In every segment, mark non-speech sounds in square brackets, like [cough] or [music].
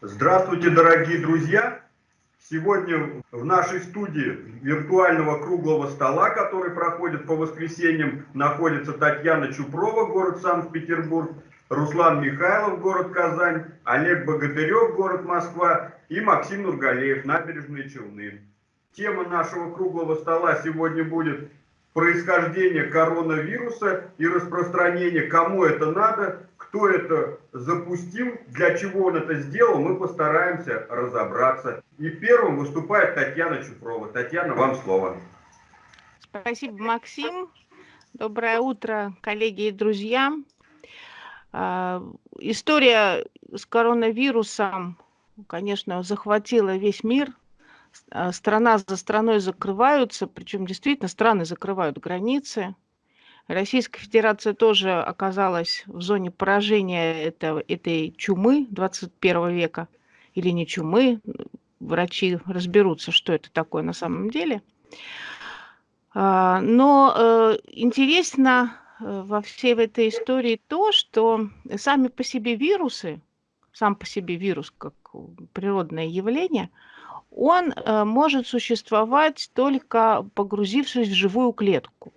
Здравствуйте, дорогие друзья! Сегодня в нашей студии виртуального круглого стола, который проходит по воскресеньям, находится Татьяна Чупрова, город Санкт-Петербург, Руслан Михайлов, город Казань, Олег Богатырев, город Москва и Максим Нургалеев, набережные Челны. Тема нашего круглого стола сегодня будет происхождение коронавируса и распространение, кому это надо, кто это запустил, для чего он это сделал, мы постараемся разобраться. И первым выступает Татьяна Чупрова. Татьяна, вам слово. Спасибо, Максим. Доброе утро, коллеги и друзья. А, история с коронавирусом, конечно, захватила весь мир. А, страна за страной закрываются, причем действительно страны закрывают границы. Российская Федерация тоже оказалась в зоне поражения этого, этой чумы 21 века. Или не чумы, врачи разберутся, что это такое на самом деле. А, но э, интересно Э, во всей этой истории то, что сами по себе вирусы, сам по себе вирус как природное явление, он э, может существовать только погрузившись в живую клетку.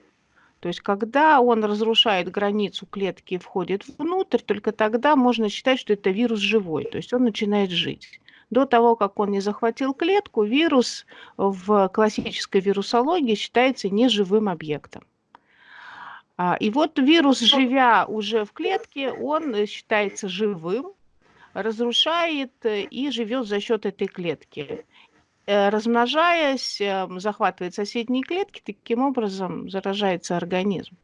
То есть, когда он разрушает границу клетки и входит внутрь, только тогда можно считать, что это вирус живой, то есть он начинает жить. До того, как он не захватил клетку, вирус в классической вирусологии считается неживым объектом. А, и вот вирус, живя уже в клетке, он э, считается живым, разрушает э, и живет за счет этой клетки. Э, размножаясь, эм, захватывает соседние клетки, таким образом заражается организм.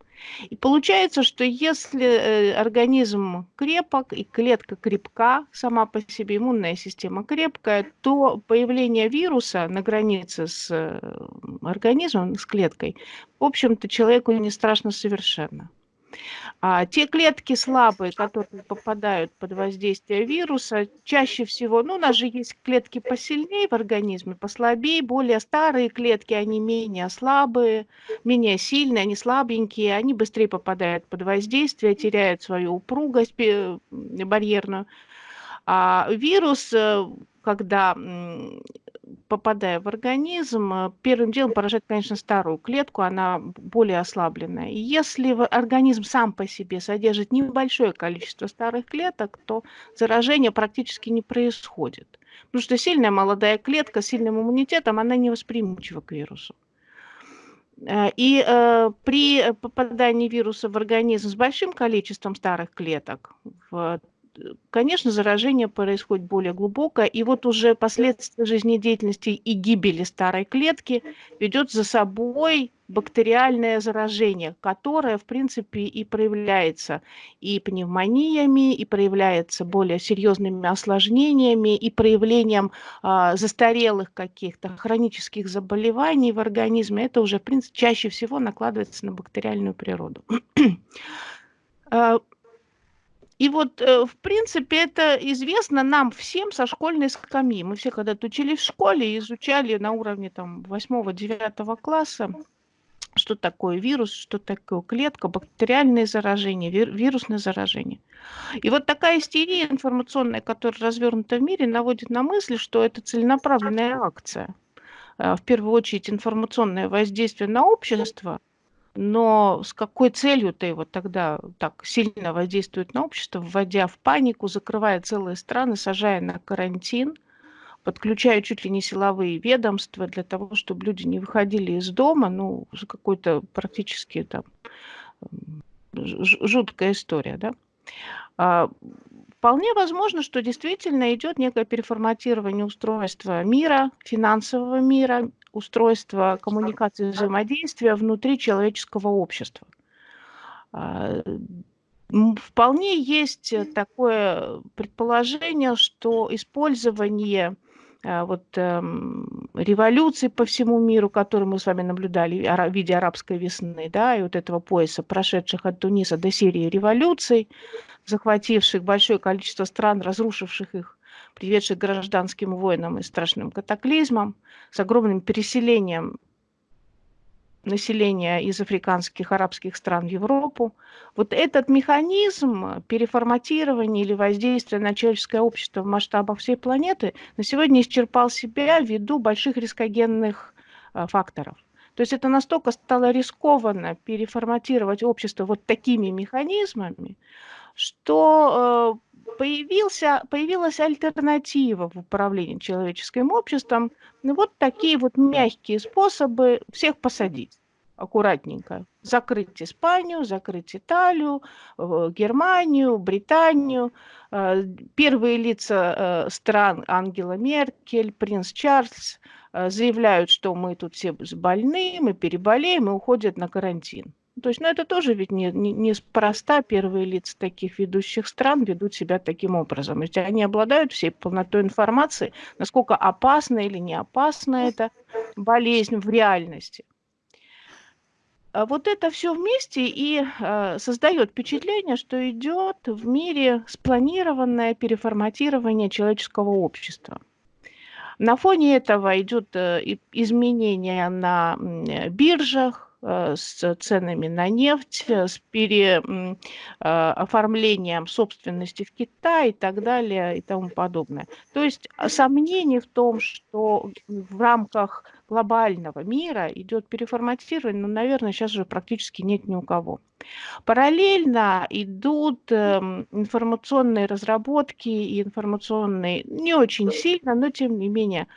И получается, что если э, организм крепок и клетка крепка, сама по себе иммунная система крепкая, то появление вируса на границе с э, организмом, с клеткой, в общем-то, человеку не страшно совершенно. А те клетки слабые, которые попадают под воздействие вируса, чаще всего, ну, у нас же есть клетки посильнее в организме, послабее, более старые клетки, они менее слабые, менее сильные, они слабенькие, они быстрее попадают под воздействие, теряют свою упругость барьерную. А вирус, э, когда попадая в организм, э, первым делом поражает, конечно, старую клетку, она более ослабленная. И если организм сам по себе содержит небольшое количество старых клеток, то заражение практически не происходит. Потому что сильная молодая клетка с сильным иммунитетом, она не восприимчива к вирусу. Э, и э, при попадании вируса в организм с большим количеством старых клеток, в конечно, заражение происходит более глубокое, и вот уже последствия жизнедеятельности и гибели старой клетки ведет за собой бактериальное заражение, которое, в принципе, и проявляется и пневмониями, и проявляется более серьезными осложнениями, и проявлением а, застарелых каких-то хронических заболеваний в организме. Это уже, в принципе, чаще всего накладывается на бактериальную природу. [clears throat] А, и вот, э, в принципе, это известно нам всем со школьной скамьи. Мы все когда-то учились в школе и изучали на уровне там 8-9 класса, что такое вирус, что такое клетка, бактериальное заражение, вирусное заражение. И вот такая истерия информационная, которая развернута в мире, наводит на мысль, что это целенаправленная акция. Э, в первую очередь информационное воздействие на общество – но с какой целью-то его тогда так сильно воздействует на общество, вводя в панику, закрывая целые страны, сажая на карантин, подключая чуть ли не силовые ведомства для того, чтобы люди не выходили из дома, ну, какой-то практически там жуткая история, да. А, вполне возможно, что действительно идет некое переформатирование устройства мира, финансового мира, устройства коммуникации взаимодействия внутри человеческого общества. А, вполне есть такое предположение, что использование а, вот, эм, революций по всему миру, которые мы с вами наблюдали в виде арабской весны, да, и вот этого пояса, прошедших от Туниса до Сирии революций, захвативших большое количество стран, разрушивших их, приведших к гражданским войнам и страшным катаклизмам, с огромным переселением населения из африканских, арабских стран в Европу. Вот этот механизм переформатирования или воздействия на человеческое общество в масштабах всей планеты на сегодня исчерпал себя ввиду больших рискогенных а, факторов. То есть это настолько стало рискованно переформатировать общество вот такими механизмами, что э, появился, появилась альтернатива в управлении человеческим обществом. Вот такие вот мягкие способы всех посадить аккуратненько. Закрыть Испанию, закрыть Италию, Германию, Британию. Э, первые лица э, стран Ангела Меркель, принц Чарльз заявляют, что мы тут все больны, мы переболеем и уходят на карантин. То есть, ну, это тоже ведь не, не, неспроста первые лица таких ведущих стран ведут себя таким образом. Ведь они обладают всей полнотой информации, насколько опасна или не опасна эта болезнь в реальности. А вот это все вместе и э, создает впечатление, что идет в мире спланированное переформатирование человеческого общества. На фоне этого идет э, изменение на биржах, с ценами на нефть, э, с переоформлением э, собственности в Китае и так далее и тому подобное. То есть сомнений в том, что в рамках глобального мира идет переформатирование, ну, наверное, сейчас уже практически нет ни у кого. Параллельно идут эм, информационные разработки и информационные, не очень сильно, но тем не менее, а,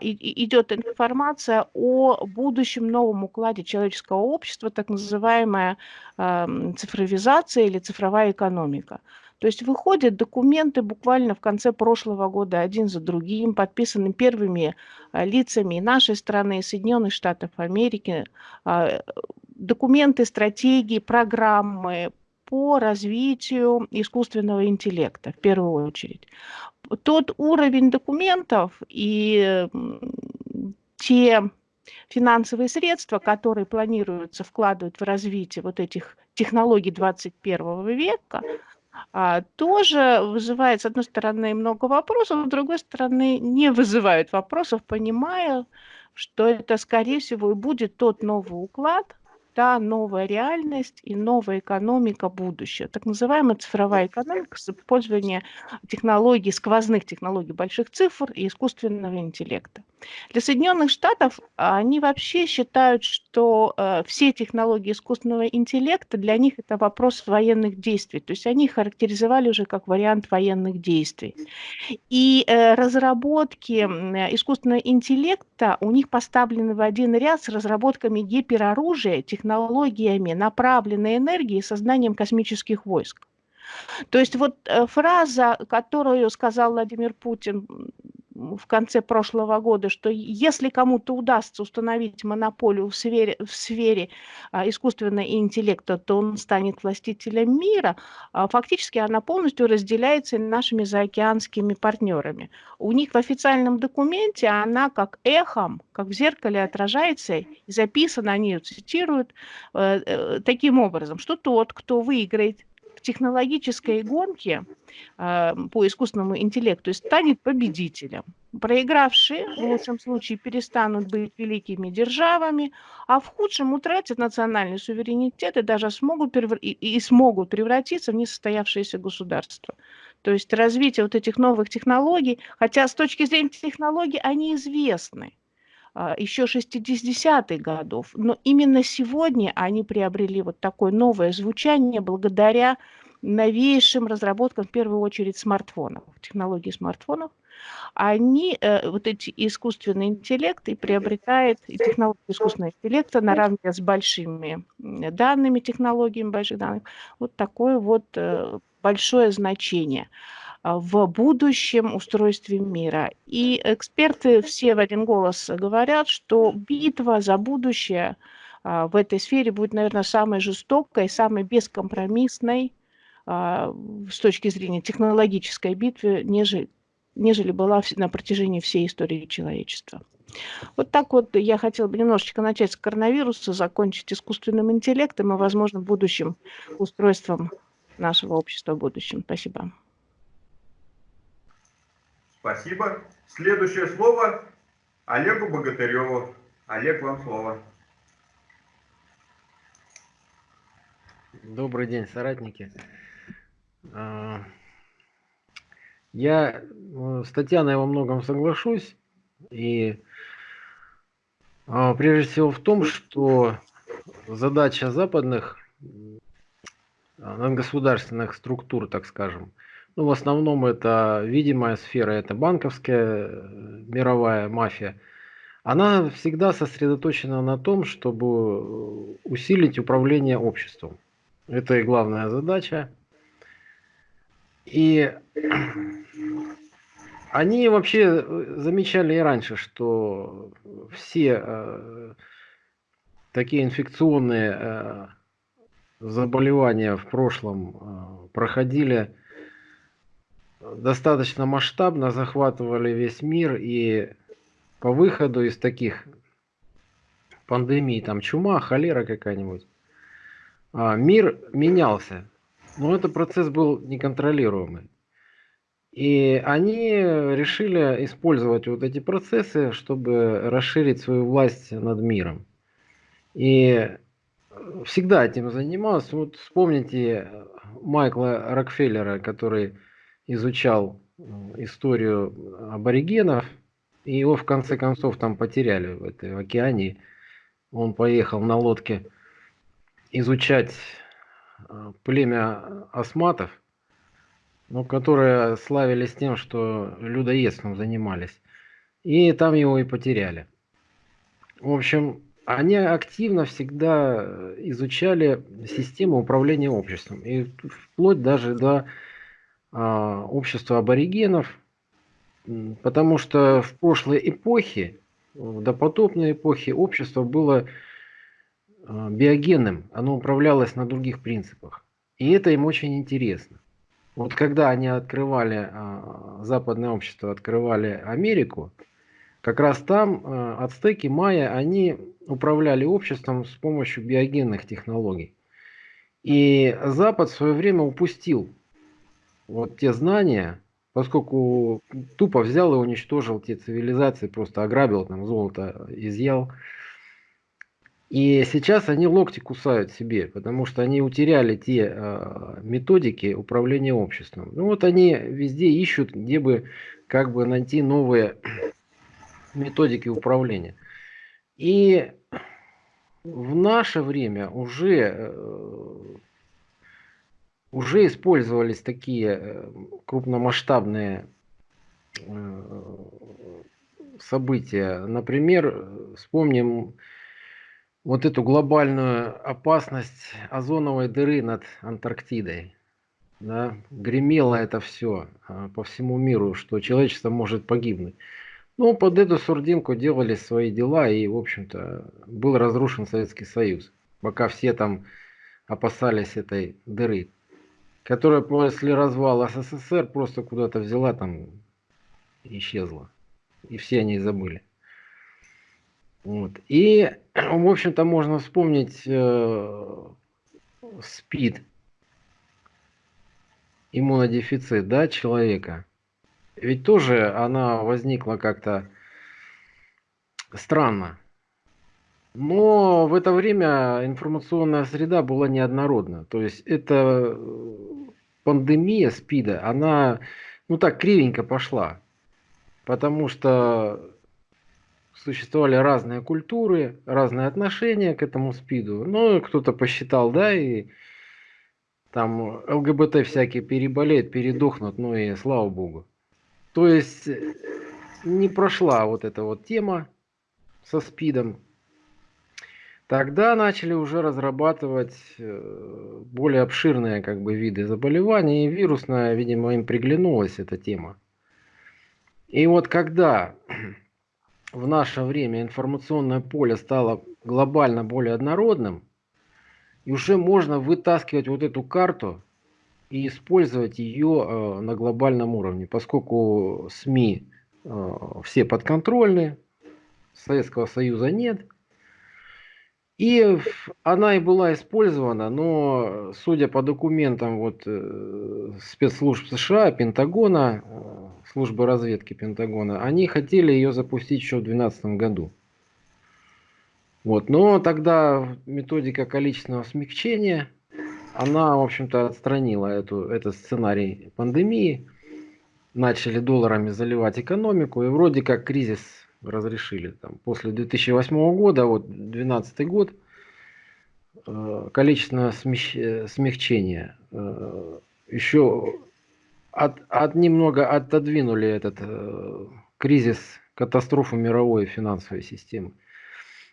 идет информация о будущем новом укладе человеческого общества, так называемая цифровизация или цифровая экономика. То есть выходят документы буквально в конце прошлого года один за другим, подписаны первыми а, лицами нашей страны, и Соединенных Штатов Америки, а, документы, стратегии, программы по развитию искусственного интеллекта в первую очередь. Тот уровень документов и те финансовые средства, которые планируются вкладывать в развитие вот этих технологий 21 века, а, тоже вызывает, с одной стороны, много вопросов, с другой стороны, не вызывает вопросов, понимая, что это, скорее всего, и будет тот новый уклад, та новая реальность и новая экономика будущего. Так называемая цифровая экономика с использованием технологий, сквозных технологий больших цифр и искусственного интеллекта. Для Соединенных Штатов а, они вообще считают, что э, все технологии искусственного интеллекта для них это вопрос военных действий. То есть они их характеризовали уже как вариант военных действий. И э, разработки искусственного интеллекта у них поставлены в один ряд с разработками гипероружия, технологиями направленной энергии и созданием космических войск. То есть вот э, фраза, которую сказал Владимир Путин в конце прошлого года, что если кому-то удастся установить монополию в сфере, в сфере а, искусственного интеллекта, то он станет властителем мира, а, фактически она полностью разделяется нашими заокеанскими партнерами. У них в официальном документе она как эхом, как в зеркале отражается и записана, они ее цитируют э, э, таким образом, что тот, кто выиграет технологической гонке э, по искусственному интеллекту станет победителем. Проигравшие в лучшем случае перестанут быть великими державами, а в худшем утратят национальный суверенитет и даже смогут, и, и смогут превратиться в несостоявшееся государство. То есть развитие вот этих новых технологий, хотя с точки зрения технологий они известны, а, еще 60-х годов. Но именно сегодня они приобрели вот такое новое звучание благодаря новейшим разработкам, в первую очередь, смартфонов, технологии смартфонов. Они, э, вот эти искусственные интеллекты, приобретают и технологии искусственного интеллекта наравне с большими данными, технологиями больших данных, вот такое вот э, большое значение. А, в будущем устройстве мира. И эксперты все в один голос говорят, что битва за будущее а, в этой сфере будет, наверное, самой жестокой, самой бескомпромиссной а, с точки зрения технологической битвы, нежели, нежели была на протяжении всей истории человечества. Вот так вот я хотела бы немножечко начать с коронавируса, закончить искусственным интеллектом и, возможно, будущим устройством нашего общества в будущем. Спасибо. Спасибо. Следующее слово Олегу Богатыреву. Олег, вам слово. Добрый день, соратники. А, я э, с Татьяной во многом соглашусь. И а, прежде всего в том, что задача западных а, надгосударственных структур, так скажем, ну, в основном это видимая сфера, это банковская э, мировая мафия, она всегда сосредоточена на том, чтобы усилить управление обществом. Это и главная задача. И [clears throat] они вообще э, замечали и раньше, что все э, такие инфекционные э, заболевания в прошлом э, проходили достаточно масштабно, захватывали весь мир и по выходу из таких пандемий, там чума, холера какая-нибудь, а, мир менялся. Но этот процесс был неконтролируемый. И они решили использовать вот эти процессы, чтобы расширить свою власть над миром. И всегда этим занимался. Вот вспомните Майкла Рокфеллера, который изучал историю аборигенов, и его в конце концов там потеряли в этой в океане. Он поехал на лодке изучать а, племя осматов, ну, которые славились тем, что людоедством занимались. И там его и потеряли. В общем, они активно всегда изучали систему управления обществом. И вплоть даже до а, общества аборигенов, потому что в прошлой эпохе, в допотопной эпохе, общество было а, биогенным, оно управлялось на других принципах. И это им очень интересно. Вот когда они открывали, а, западное общество открывали Америку, как раз там ацтеки, майя, они управляли обществом с помощью биогенных технологий. И Запад в свое время упустил вот те знания, поскольку тупо взял и уничтожил те цивилизации, просто ограбил, там золото изъял. И сейчас они локти кусают себе, потому что они утеряли те э, методики управления обществом. Ну вот они везде ищут, где бы как бы найти новые [clears throat] методики управления. И в наше время уже, э, уже использовались такие э, крупномасштабные э, события. Например, вспомним вот эту глобальную опасность озоновой дыры над Антарктидой. Да, гремело это все а, по всему миру, что человечество может погибнуть. Ну, под эту сурдинку делали свои дела, и, в общем-то, был разрушен Советский Союз, пока все там опасались этой дыры, которая после развала СССР просто куда-то взяла там исчезла. И все они забыли. Вот. И, в общем-то, можно вспомнить э, СПИД, иммунодефицит, да, человека. Ведь тоже она возникла как-то странно. Но в это время информационная среда была неоднородна. То есть эта пандемия СПИДа, она, ну так, кривенько пошла. Потому что существовали разные культуры, разные отношения к этому СПИДу. Ну, кто-то посчитал, да, и там ЛГБТ всякие переболеют, передохнут, ну и слава богу. То есть э, не прошла вот эта вот тема со СПИДом. Тогда начали уже разрабатывать э, более обширные как бы виды заболеваний, и вирусная, видимо, им приглянулась эта тема. И вот когда [clears throat] в наше время информационное поле стало глобально более однородным, и уже можно вытаскивать вот эту карту и использовать ее э, на глобальном уровне, поскольку СМИ э, все подконтрольны, Советского Союза нет – и она и была использована, но судя по документам вот, э, спецслужб США, Пентагона, э, службы разведки Пентагона, они хотели ее запустить еще в 2012 году. Вот. Но тогда методика количественного смягчения она, в общем-то, отстранила эту, этот сценарий пандемии, начали долларами заливать экономику, и вроде как кризис разрешили. Там, после 2008 года, вот 2012 год, э, количественное смягчение э, еще от, от немного отодвинули этот э, кризис, катастрофу мировой финансовой системы.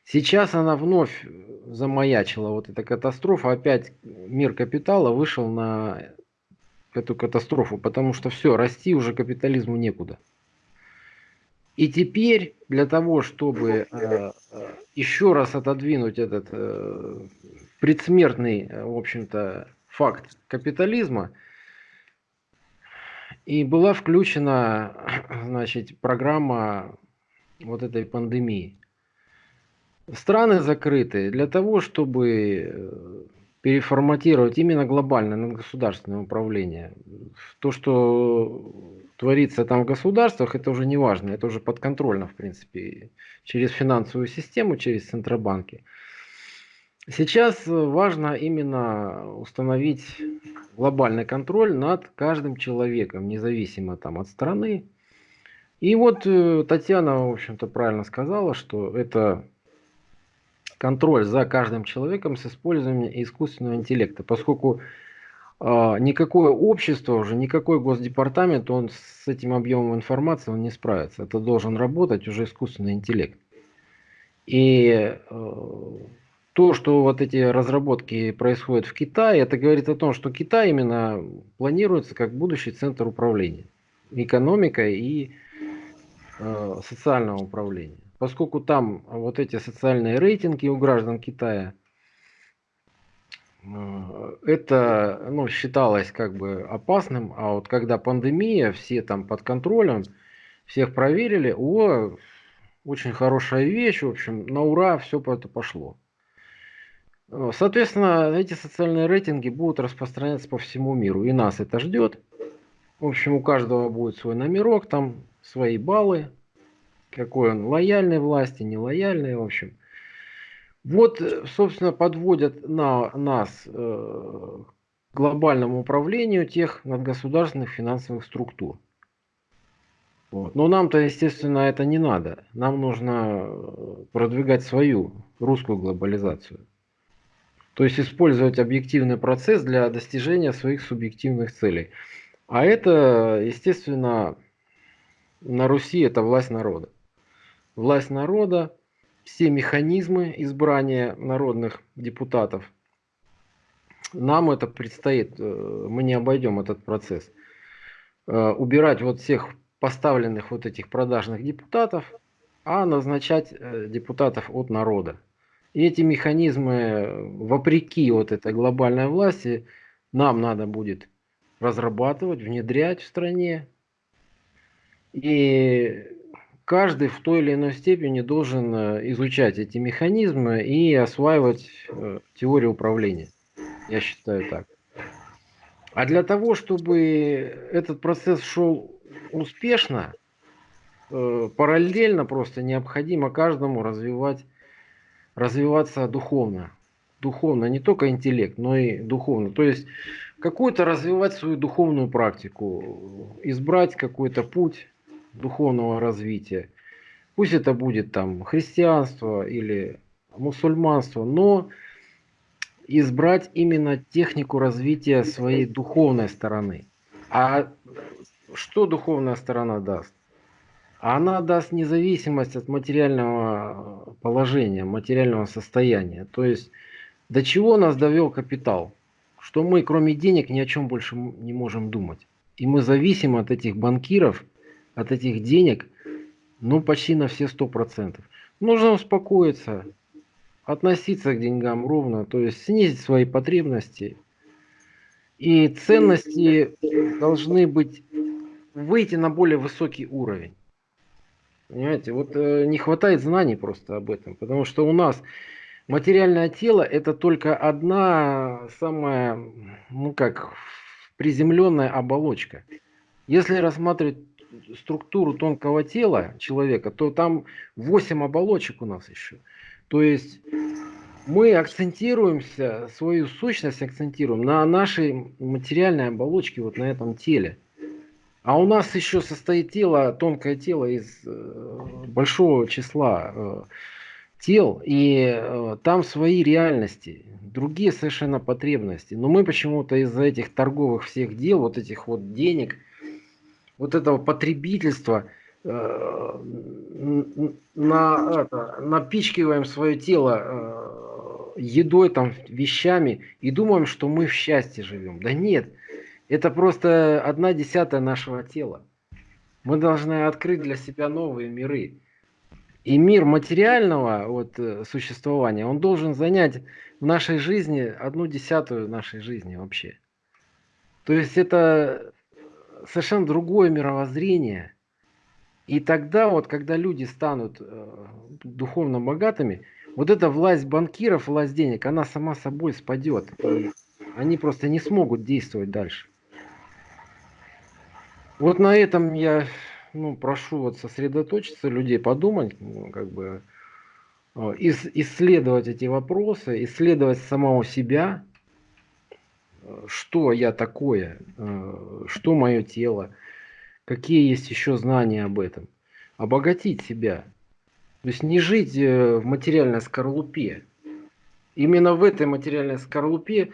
Сейчас она вновь замаячила, вот эта катастрофа, опять мир капитала вышел на эту катастрофу, потому что все, расти уже капитализму некуда. И теперь для того, чтобы э, э еще раз отодвинуть этот э, предсмертный, э, в общем-то, факт капитализма, и была включена, [clears throat] значит, программа вот этой пандемии. Страны закрыты для того, чтобы э, переформатировать именно глобально на государственное управление. То, что творится там в государствах, это уже не важно, это уже подконтрольно, в принципе, через финансовую систему, через центробанки. Сейчас важно именно установить глобальный контроль над каждым человеком, независимо там от страны. И вот э, Татьяна, в общем-то, правильно сказала, что это контроль за каждым человеком с использованием искусственного интеллекта, поскольку э, никакое общество уже, никакой госдепартамент, он с этим объемом информации он не справится. Это должен работать уже искусственный интеллект. И э, то, что вот эти разработки происходят в Китае, это говорит о том, что Китай именно планируется как будущий центр управления экономикой и э, социального управления. Поскольку там вот эти социальные рейтинги у граждан Китая, это ну, считалось как бы опасным, а вот когда пандемия, все там под контролем, всех проверили, о, очень хорошая вещь, в общем, на ура все по это пошло. Э, соответственно, эти социальные рейтинги будут распространяться по всему миру. И нас это ждет. В общем, у каждого будет свой номерок, там свои баллы. Какой он лояльный власти, нелояльный, в общем. Вот, э, собственно, подводят на нас э, глобальному управлению тех надгосударственных финансовых структур. Вот. Но нам-то, естественно, это не надо. Нам нужно э, продвигать свою русскую глобализацию. То есть использовать объективный процесс для достижения своих субъективных целей. А это, естественно, на Руси это власть народа. Власть народа, все механизмы избрания народных депутатов. Нам это предстоит, э, мы не обойдем этот процесс. Э, убирать вот всех поставленных вот этих продажных депутатов, а назначать э, депутатов от народа. И эти механизмы, вопреки вот этой глобальной власти, нам надо будет разрабатывать, внедрять в стране. И каждый в той или иной степени должен э, изучать эти механизмы и осваивать э, теорию управления. Я считаю так. А для того, чтобы этот процесс шел успешно, э, параллельно просто необходимо каждому развивать развиваться духовно. Духовно, не только интеллект, но и духовно. То есть какую-то развивать свою духовную практику, избрать какой-то путь духовного развития. Пусть это будет там христианство или мусульманство, но избрать именно технику развития своей духовной стороны. А что духовная сторона даст? она даст независимость от материального положения, материального состояния. То есть до чего нас довел капитал? Что мы кроме денег ни о чем больше не можем думать. И мы зависим от этих банкиров, от этих денег, ну почти на все сто процентов. Нужно успокоиться, относиться к деньгам ровно, то есть снизить свои потребности. И ценности должны быть выйти на более высокий уровень. Понимаете, вот э, не хватает знаний просто об этом, потому что у нас материальное тело это только одна самая, ну как, приземленная оболочка. Если рассматривать структуру тонкого тела человека, то там 8 оболочек у нас еще. То есть мы акцентируемся, свою сущность акцентируем на нашей материальной оболочке, вот на этом теле. А у нас еще состоит тело, тонкое тело из э, большого числа э, тел, и э, там свои реальности, другие совершенно потребности. Но мы почему-то из-за этих торговых всех дел, вот этих вот денег, вот этого потребительства, э, на, это, напичкиваем свое тело э, едой, там, вещами и думаем, что мы в счастье живем. Да нет, это просто одна десятая нашего тела. Мы должны открыть для себя новые миры. И мир материального вот, э, существования, он должен занять в нашей жизни одну десятую нашей жизни вообще. То есть это совершенно другое мировоззрение. И тогда вот, когда люди станут э, духовно богатыми, вот эта власть банкиров, власть денег, она сама собой спадет. И они просто не смогут действовать дальше. Вот на этом я ну, прошу вот сосредоточиться, людей подумать, ну, как бы э, ис исследовать эти вопросы, исследовать самого себя, что я такое, э, что мое тело, какие есть еще знания об этом, обогатить себя. То есть не жить в материальной скорлупе. Именно в этой материальной скорлупе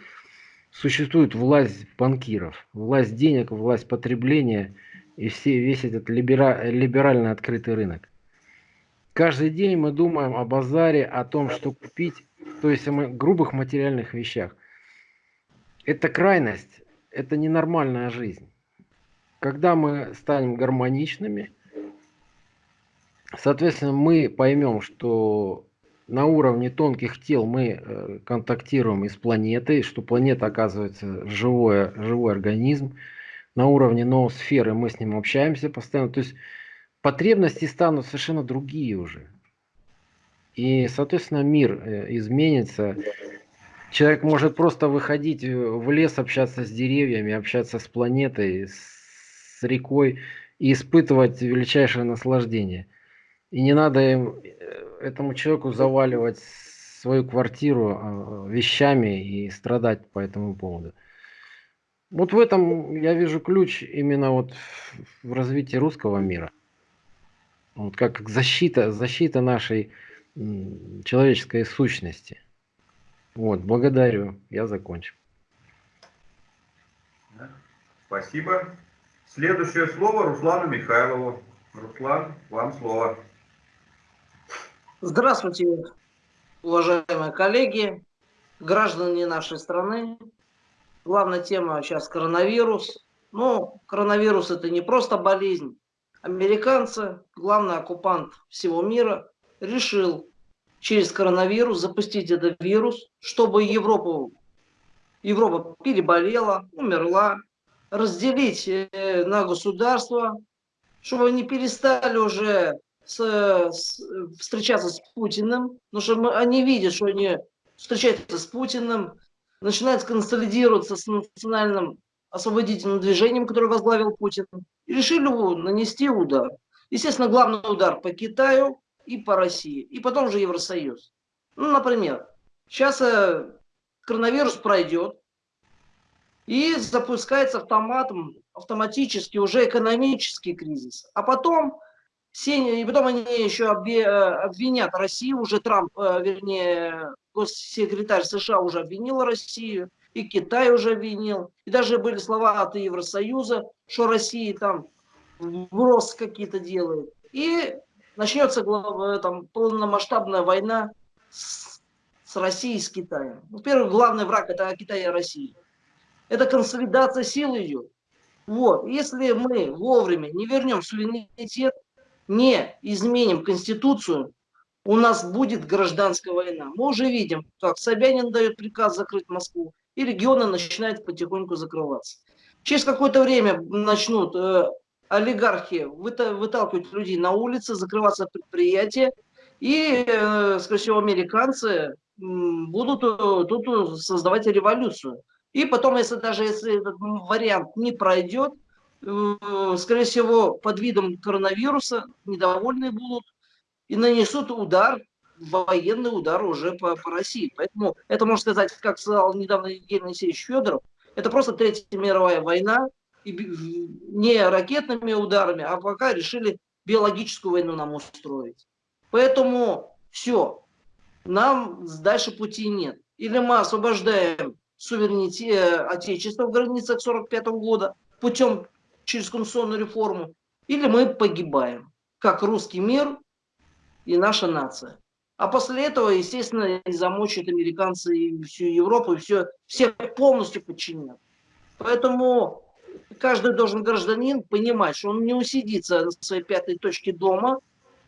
существует власть банкиров, власть денег, власть потребления – и все, весь этот либера, либерально открытый рынок. Каждый день мы думаем о базаре, о том, что купить, то есть о грубых материальных вещах. Это крайность, это ненормальная жизнь. Когда мы станем гармоничными, соответственно, мы поймем, что на уровне тонких тел мы э, контактируем и с планетой, что планета оказывается живой, живой организм, на уровне ноосферы, мы с ним общаемся постоянно. То есть потребности станут совершенно другие уже. И, соответственно, мир э, изменится. Человек может просто выходить в лес, общаться с деревьями, общаться с планетой, с рекой и испытывать величайшее наслаждение. И не надо им, э, этому человеку заваливать свою квартиру а, вещами и страдать по этому поводу. Вот в этом я вижу ключ именно вот в развитии русского мира. Вот как защита, защита нашей человеческой сущности. Вот, благодарю. Я закончил. Спасибо. Следующее слово Руслану Михайлову. Руслан, вам слово. Здравствуйте, уважаемые коллеги, граждане нашей страны. Главная тема сейчас коронавирус. Но коронавирус это не просто болезнь. Американцы, главный оккупант всего мира, решил через коронавирус запустить этот вирус, чтобы Европу, Европа переболела, умерла, разделить э, на государства, чтобы они перестали уже с, с, встречаться с Путиным, потому что мы, они видят, что они встречаются с Путиным, начинает консолидироваться с национальным освободительным движением, которое возглавил Путин, и решили нанести удар. Естественно, главный удар по Китаю и по России, и потом же Евросоюз. Ну, например, сейчас э, коронавирус пройдет, и запускается автоматом, автоматически уже экономический кризис. А потом, и потом они еще э, обвинят Россию, уже Трамп, э, вернее, госсекретарь США уже обвинил Россию, и Китай уже обвинил, и даже были слова от Евросоюза, что Россия там вброс какие-то делает. И начнется там, полномасштабная война с, с Россией и с Китаем. Во-первых, главный враг это Китай и Россия. Это консолидация сил идет. Вот. Если мы вовремя не вернем суверенитет, не изменим Конституцию, у нас будет гражданская война. Мы уже видим, как Собянин дает приказ закрыть Москву, и регионы начинают потихоньку закрываться. Через какое-то время начнут э, олигархи выталкивать людей на улицы, закрываться предприятия, и, э, скорее всего, американцы будут э, тут создавать революцию. И потом, если даже если этот вариант не пройдет, э, скорее всего, под видом коронавируса недовольны будут и нанесут удар военный удар уже по, по России. Поэтому это, можно сказать, как сказал недавно Евгений Алексеевич Федоров, это просто Третья мировая война, не ракетными ударами, а пока решили биологическую войну нам устроить. Поэтому все, нам дальше пути нет. Или мы освобождаем суверенитет э, Отечества в границах 45 года путем через конституционную реформу, или мы погибаем, как русский мир и наша нация. А после этого, естественно, замочат американцы и всю Европу, и все, все полностью подчинят. Поэтому каждый должен гражданин понимать, что он не усидится на своей пятой точке дома,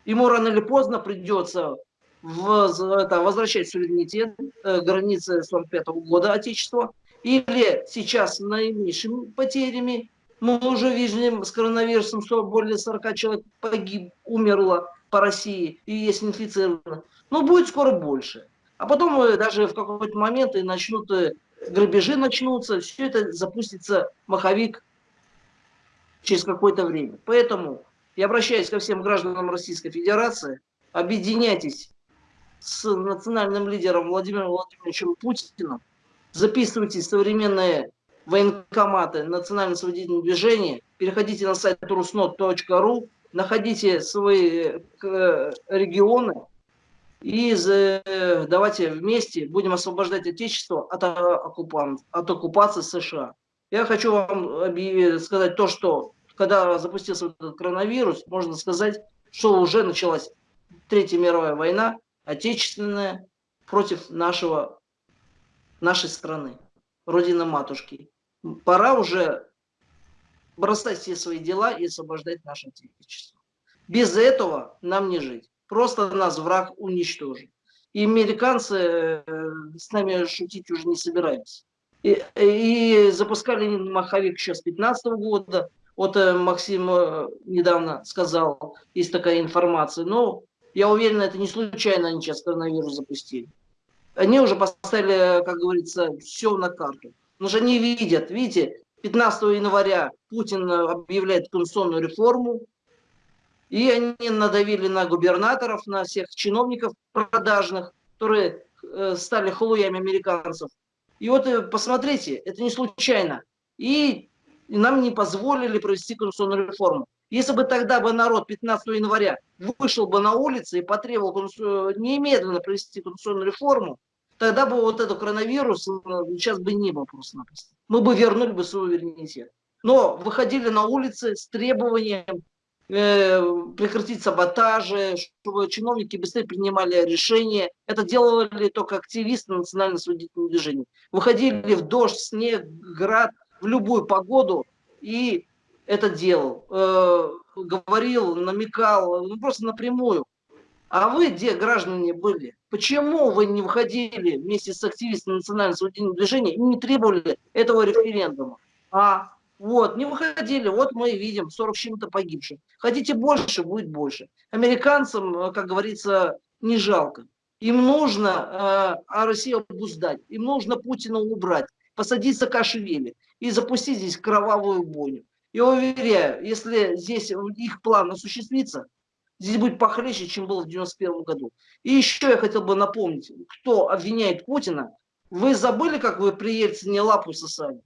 ему рано или поздно придется в, это, возвращать суверенитет, э, границы 45 -го года Отечества, или сейчас наименьшими потерями, мы уже видим с коронавирусом, что более 40 человек погиб, умерло по России и есть инфицировано. Но будет скоро больше. А потом э, даже в какой-то момент и начнут э, грабежи начнутся, все это запустится маховик через какое-то время. Поэтому я обращаюсь ко всем гражданам Российской Федерации, объединяйтесь с национальным лидером Владимиром Владимировичем Путиным, записывайте современные военкоматы национально освободительного движения, переходите на сайт rusnot.ru, находите свои э, регионы и давайте вместе будем освобождать Отечество от, оккупант, от оккупации США. Я хочу вам сказать то, что когда запустился этот коронавирус, можно сказать, что уже началась Третья мировая война, отечественная, против нашего, нашей страны, Родины Матушки. Пора уже бросать все свои дела и освобождать наше Отечество. Без этого нам не жить. Просто нас враг уничтожит. И американцы э, с нами шутить уже не собираются. И, и запускали маховик еще с 15 года. Вот э, Максим э, недавно сказал, есть такая информация. Но я уверен, это не случайно они сейчас коронавирус запустили. Они уже поставили, как говорится, все на карту. Потому что они видят, видите, 15 января Путин объявляет конституционную реформу, и они надавили на губернаторов, на всех чиновников продажных, которые э, стали халуями американцев. И вот э, посмотрите, это не случайно. И нам не позволили провести конституционную реформу. Если бы тогда бы народ 15 января вышел бы на улицы и потребовал немедленно провести конституционную реформу, тогда бы вот этот коронавирус э, сейчас бы не было просто-напросто. Мы бы вернули бы суверенитет. Но выходили на улицы с требованием прекратить саботажи, чтобы чиновники быстрее принимали решения. Это делали только активисты национально освободительного движения. Выходили в дождь, снег, град, в любую погоду и это делал. Э, говорил, намекал, ну просто напрямую. А вы где, граждане, были? Почему вы не выходили вместе с активистами национального освободительного движения и не требовали этого референдума? А, вот, не выходили, вот мы видим 40 чем-то погибших. Хотите больше, будет больше. Американцам, э, как говорится, не жалко. Им нужно э, а Россию обуздать, им нужно Путина убрать, посадить Саакашвили и запустить здесь кровавую бойню. Я уверяю, если здесь их план осуществится, здесь будет похлеще, чем было в 91 году. И еще я хотел бы напомнить, кто обвиняет Путина. Вы забыли, как вы при Ельцине лапу сосали?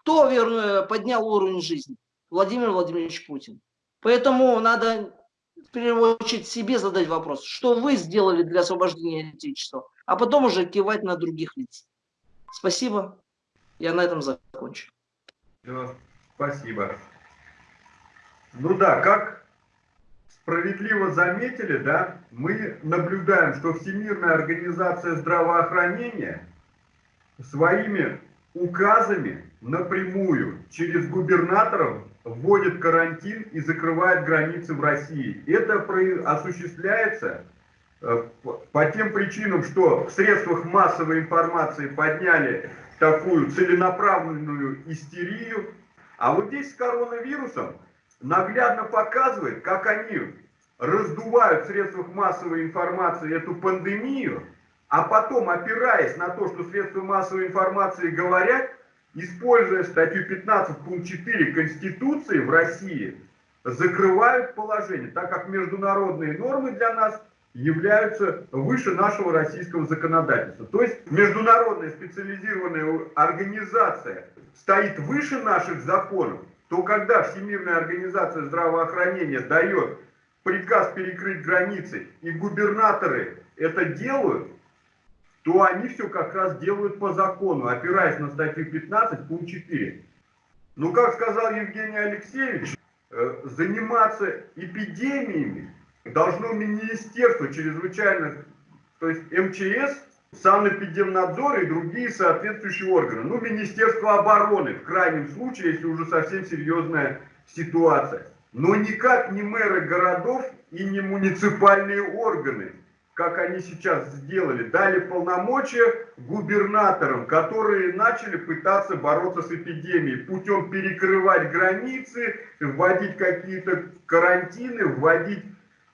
Кто верно, поднял уровень жизни? Владимир Владимирович Путин. Поэтому надо в первую очередь себе задать вопрос, что вы сделали для освобождения Отечества, а потом уже кивать на других лиц. Спасибо. Я на этом закончу. Спасибо. Ну да, как справедливо заметили, да, мы наблюдаем, что Всемирная организация здравоохранения своими указами напрямую через губернаторов вводит карантин и закрывает границы в России. Это осуществляется э, по тем причинам, что в средствах массовой информации подняли такую целенаправленную истерию, а вот здесь с коронавирусом наглядно показывает, как они раздувают в средствах массовой информации эту пандемию, а потом, опираясь на то, что средства массовой информации говорят, используя статью 15 пункт 4 Конституции в России, закрывают положение, так как международные нормы для нас являются выше нашего российского законодательства. То есть международная специализированная организация стоит выше наших законов, то когда Всемирная организация здравоохранения дает приказ перекрыть границы, и губернаторы это делают, то они все как раз делают по закону, опираясь на статью 15, пункт 4. Ну, как сказал Евгений Алексеевич, э, заниматься эпидемиями должно Министерство чрезвычайных, то есть МЧС, Санэпидемнадзор и другие соответствующие органы. Ну, Министерство обороны, в крайнем случае, если уже совсем серьезная ситуация. Но никак не мэры городов и не муниципальные органы как они сейчас сделали, дали полномочия губернаторам, которые начали пытаться бороться с эпидемией путем перекрывать границы, вводить какие-то карантины, вводить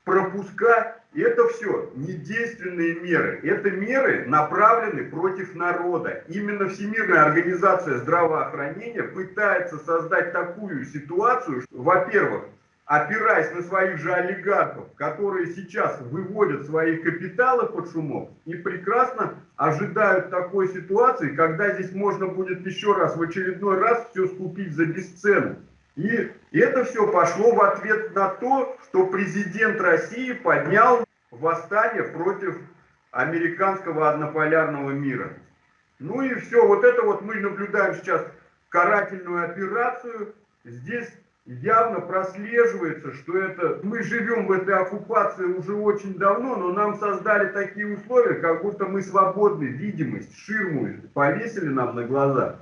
пропуска. Это все недейственные меры. Это меры направлены против народа. Именно Всемирная организация здравоохранения пытается создать такую ситуацию, во-первых, опираясь на своих же олигархов, которые сейчас выводят свои капиталы под шумок и прекрасно ожидают такой ситуации, когда здесь можно будет еще раз, в очередной раз все скупить за бесценок. И это все пошло в ответ на то, что президент России поднял восстание против американского однополярного мира. Ну и все, вот это вот мы наблюдаем сейчас карательную операцию. Здесь явно прослеживается, что это мы живем в этой оккупации уже очень давно, но нам создали такие условия, как будто мы свободны, видимость, ширму повесили нам на глаза,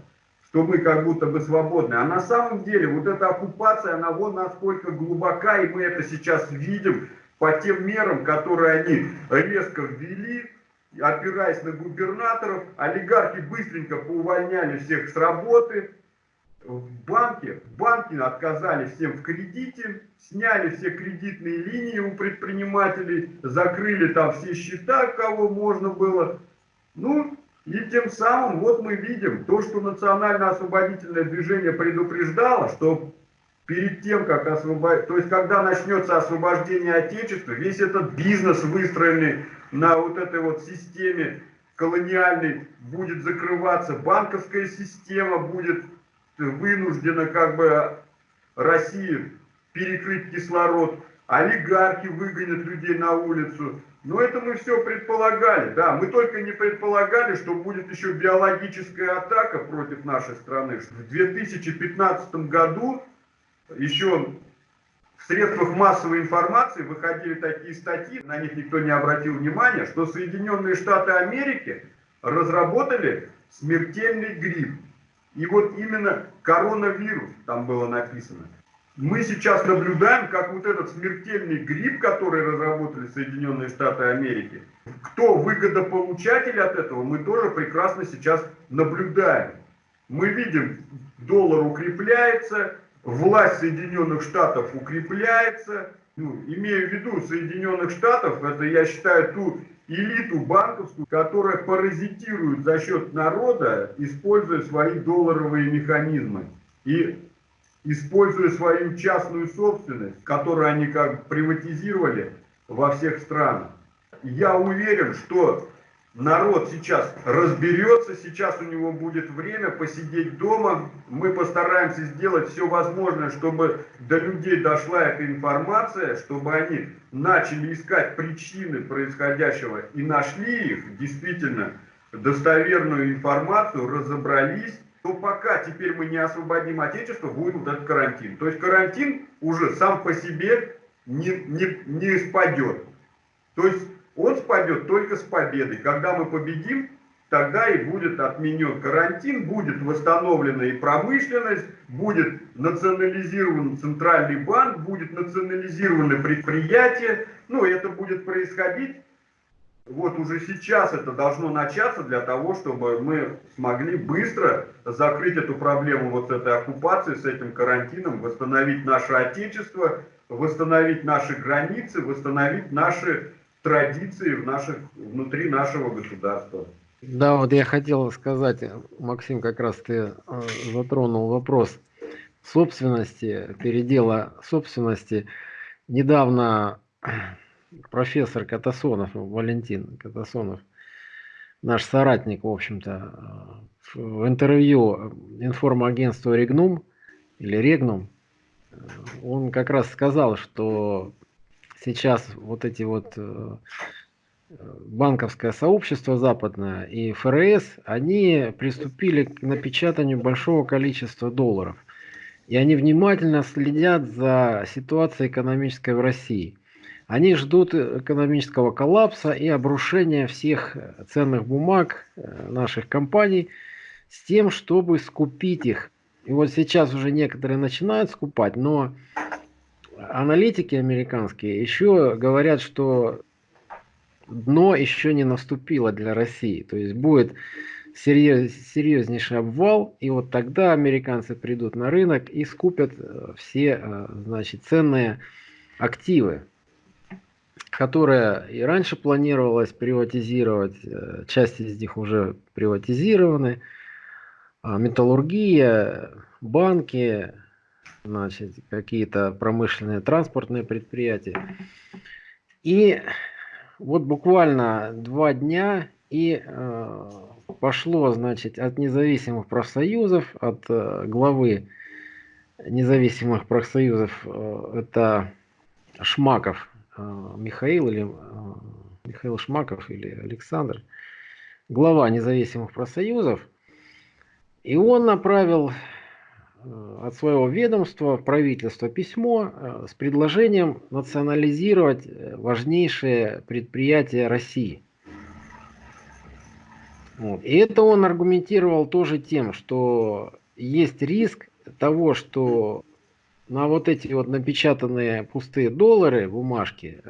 что мы как будто бы свободны. А на самом деле вот эта оккупация, она вон насколько глубока, и мы это сейчас видим по тем мерам, которые они резко ввели, опираясь на губернаторов, олигархи быстренько поувольняли всех с работы, в банке, банки отказали всем в кредите, сняли все кредитные линии у предпринимателей, закрыли там все счета, кого можно было. Ну, и тем самым вот мы видим то, что национально-освободительное движение предупреждало, что перед тем, как освободить, то есть когда начнется освобождение Отечества, весь этот бизнес, выстроенный на вот этой вот системе колониальной, будет закрываться, банковская система будет вынуждена как бы Россия перекрыть кислород, олигархи выгонят людей на улицу. Но это мы все предполагали, да, мы только не предполагали, что будет еще биологическая атака против нашей страны. В 2015 году еще в средствах массовой информации выходили такие статьи, на них никто не обратил внимания, что Соединенные Штаты Америки разработали смертельный грипп. И вот именно коронавирус там было написано. Мы сейчас наблюдаем, как вот этот смертельный грипп, который разработали Соединенные Штаты Америки, кто выгодополучатель от этого, мы тоже прекрасно сейчас наблюдаем. Мы видим, доллар укрепляется, власть Соединенных Штатов укрепляется. Ну, имею в виду Соединенных Штатов, это я считаю ту элиту банковскую, которая паразитирует за счет народа, используя свои долларовые механизмы и используя свою частную собственность, которую они как приватизировали во всех странах. Я уверен, что народ сейчас разберется, сейчас у него будет время посидеть дома. Мы постараемся сделать все возможное, чтобы до людей дошла эта информация, чтобы они начали искать причины происходящего и нашли их, действительно, достоверную информацию, разобрались, то пока теперь мы не освободим Отечество, будет вот этот карантин. То есть карантин уже сам по себе не, не, не спадет. То есть он спадет только с победой. Когда мы победим, тогда и будет отменен карантин, будет восстановлена и промышленность, будет национализирован центральный банк, будет национализированы предприятия. Ну, это будет происходить. Вот уже сейчас это должно начаться для того, чтобы мы смогли быстро закрыть эту проблему вот с этой оккупацией, с этим карантином, восстановить наше Отечество, восстановить наши границы, восстановить наши традиции в наших, внутри нашего государства. Да, вот я хотел сказать, Максим, как раз ты э, затронул вопрос собственности, передела собственности. Недавно профессор Катасонов, Валентин Катасонов, наш соратник, в общем-то, в интервью информагентству Регнум или Регнум, он как раз сказал, что сейчас вот эти вот банковское сообщество западное и ФРС, они приступили к напечатанию большого количества долларов. И они внимательно следят за ситуацией экономической в России. Они ждут экономического коллапса и обрушения всех ценных бумаг э, наших компаний с тем, чтобы скупить их. И вот сейчас уже некоторые начинают скупать, но аналитики американские еще говорят, что дно еще не наступило для России. То есть будет серьез, серьезнейший обвал, и вот тогда американцы придут на рынок и скупят э, все э, значит, ценные активы, которые и раньше планировалось приватизировать, э, часть из них уже приватизированы, а металлургия, банки, значит, какие-то промышленные транспортные предприятия. И вот буквально два дня и э, пошло, значит, от независимых профсоюзов, от э, главы независимых профсоюзов, э, это Шмаков э, Михаил или э, Михаил Шмаков или Александр, глава независимых профсоюзов, и он направил от своего ведомства в правительство письмо э, с предложением национализировать э, важнейшие предприятия России. Вот. И это он аргументировал тоже тем, что есть риск того, что на вот эти вот напечатанные пустые доллары, бумажки,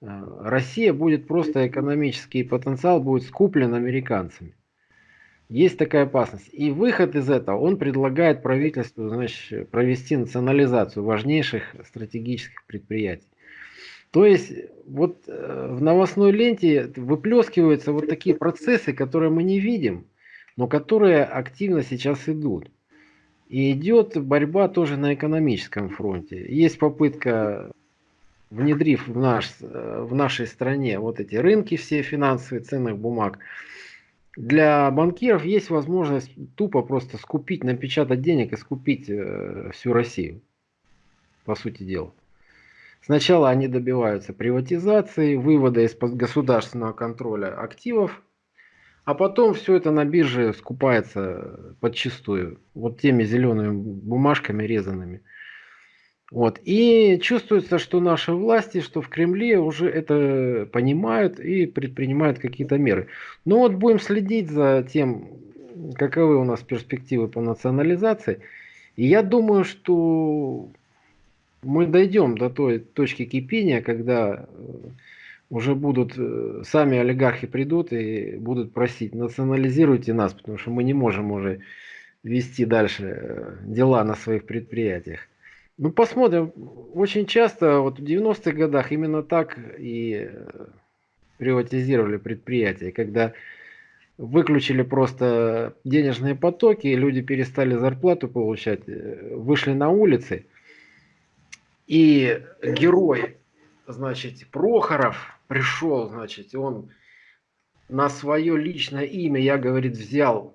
Россия будет просто экономический потенциал будет скуплен американцами. Есть такая опасность. И выход из этого, он предлагает правительству значит, провести национализацию важнейших стратегических предприятий. То есть вот э, в новостной ленте выплескиваются вот такие процессы, которые мы не видим, но которые активно сейчас идут. И идет борьба тоже на экономическом фронте. Есть попытка, внедрив в, наш, э, в нашей стране вот эти рынки все финансовые ценных бумаг, для банкиров есть возможность тупо просто скупить, напечатать денег и скупить э, всю Россию, по сути дела. Сначала они добиваются приватизации, вывода из-под государственного контроля активов, а потом все это на бирже скупается подчистую, вот теми зелеными бумажками резанными. Вот. И чувствуется, что наши власти, что в Кремле уже это понимают и предпринимают какие-то меры. Но вот будем следить за тем, каковы у нас перспективы по национализации. И я думаю, что мы дойдем до той точки кипения, когда э, уже будут, э, сами олигархи придут и будут просить, национализируйте нас, потому что мы не можем уже вести дальше э, дела на своих предприятиях. Ну, посмотрим. Очень часто, вот в 90-х годах именно так и э, приватизировали предприятия, когда выключили просто денежные потоки, люди перестали зарплату получать, э, вышли на улицы, и герой, значит, Прохоров пришел, значит, он на свое личное имя, я, говорит, взял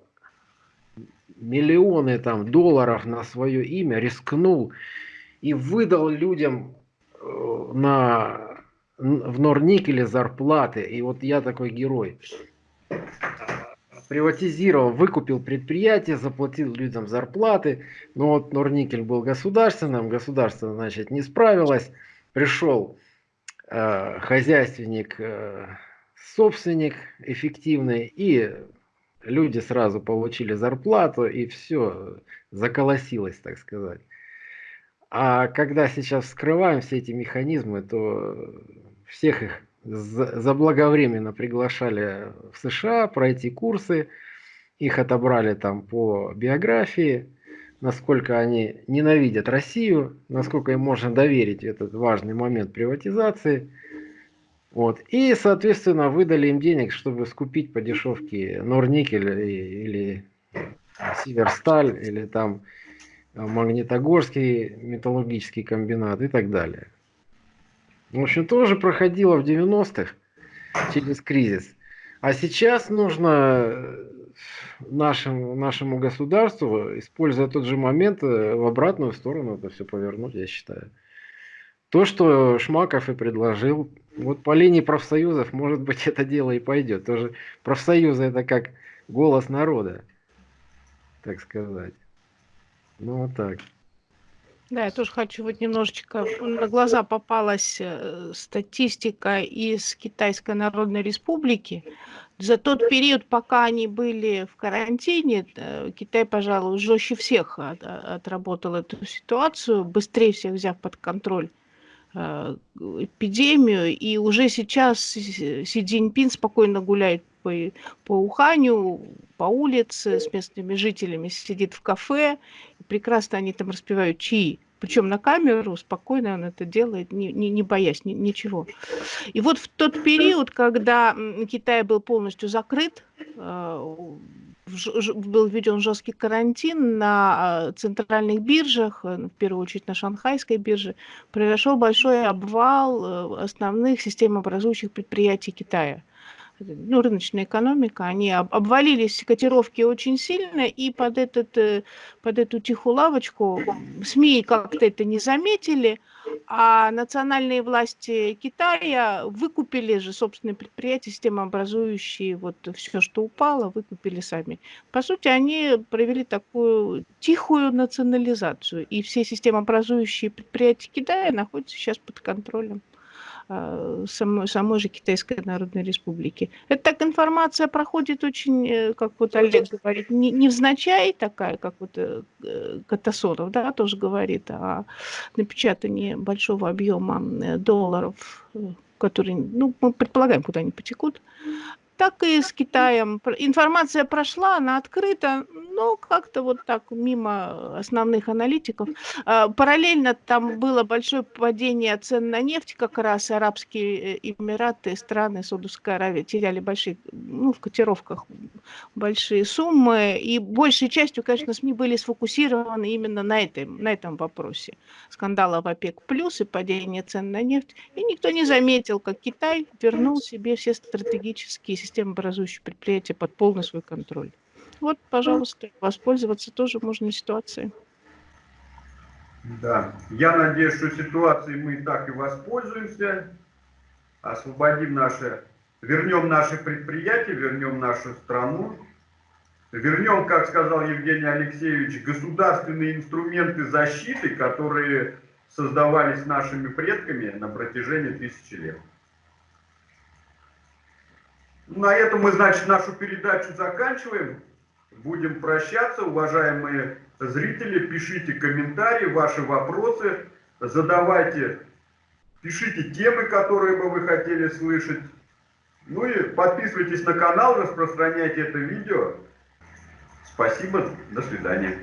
миллионы там долларов на свое имя, рискнул и выдал людям э, на, в Норникеле зарплаты. И вот я такой герой. Приватизировал, выкупил предприятие, заплатил людям зарплаты. Но вот Норникель был государственным, государство, значит, не справилось. Пришел э, хозяйственник, э, собственник эффективный, и люди сразу получили зарплату, и все заколосилось, так сказать. А когда сейчас вскрываем все эти механизмы, то всех их заблаговременно приглашали в США пройти курсы, их отобрали там по биографии, насколько они ненавидят Россию, насколько им можно доверить этот важный момент приватизации. Вот. И, соответственно, выдали им денег, чтобы скупить по дешевке Норникель или Северсталь, или там Магнитогорский металлургический комбинат и так далее. В общем, тоже проходила в 90-х через кризис. А сейчас нужно э, нашему, нашему государству, используя тот же момент, э, в обратную сторону это все повернуть, я считаю. То, что Шмаков и предложил, вот по линии профсоюзов, может быть, [laughs] это дело и пойдет. Тоже профсоюзы это как голос народа, так сказать. Ну вот так. Да, я тоже хочу вот немножечко на глаза попалась э, статистика из Китайской Народной Республики. За тот период, пока они были в карантине, э, Китай, пожалуй, жестче всех от, отработал эту ситуацию, быстрее всех взяв под контроль э, эпидемию. И уже сейчас Си Цзиньпин спокойно гуляет по, по Уханю, по улице с местными жителями, сидит в кафе, прекрасно они там распевают чьи. Причем на камеру спокойно он это делает, не, не, не боясь ни, ничего. И вот в тот период, когда Китай был полностью закрыт, э, был введен жесткий карантин на э, центральных биржах, э, в первую очередь на шанхайской бирже, произошел большой обвал основных системообразующих предприятий Китая ну, рыночная экономика, они обвалились котировки очень сильно, и под, этот, э, под эту тихую лавочку СМИ как-то это не заметили, а национальные власти Китая выкупили же собственные предприятия, системообразующие вот все, что упало, выкупили сами. По сути, они провели такую тихую национализацию, и все системообразующие предприятия Китая находятся сейчас под контролем самой, самой же Китайской Народной Республики. Это так информация проходит очень, э, как вот Олег говорит, не, невзначай такая, как вот э, Катасонов, да, тоже говорит о напечатании большого объема э, долларов, которые, ну, мы предполагаем, куда они потекут так и с Китаем. Информация прошла, она открыта, но как-то вот так мимо основных аналитиков. А, параллельно там было большое падение цен на нефть, как раз Арабские э, Эмираты, страны Саудовской Аравии теряли большие, ну, в котировках большие суммы, и большей частью, конечно, СМИ были сфокусированы именно на этом, на этом вопросе. Скандала в ОПЕК плюс и падение цен на нефть, и никто не заметил, как Китай вернул себе все стратегические системообразующие предприятия под полный свой контроль. Вот, пожалуйста, воспользоваться тоже можно ситуацией. Да, я надеюсь, что ситуацией мы так и воспользуемся, освободим наши, вернем наши предприятия, вернем нашу страну, вернем, как сказал Евгений Алексеевич, государственные инструменты защиты, которые создавались нашими предками на протяжении тысячи лет. На этом мы, значит, нашу передачу заканчиваем. Будем прощаться, уважаемые зрители. Пишите комментарии, ваши вопросы, задавайте, пишите темы, которые бы вы хотели слышать. Ну и подписывайтесь на канал, распространяйте это видео. Спасибо, до свидания.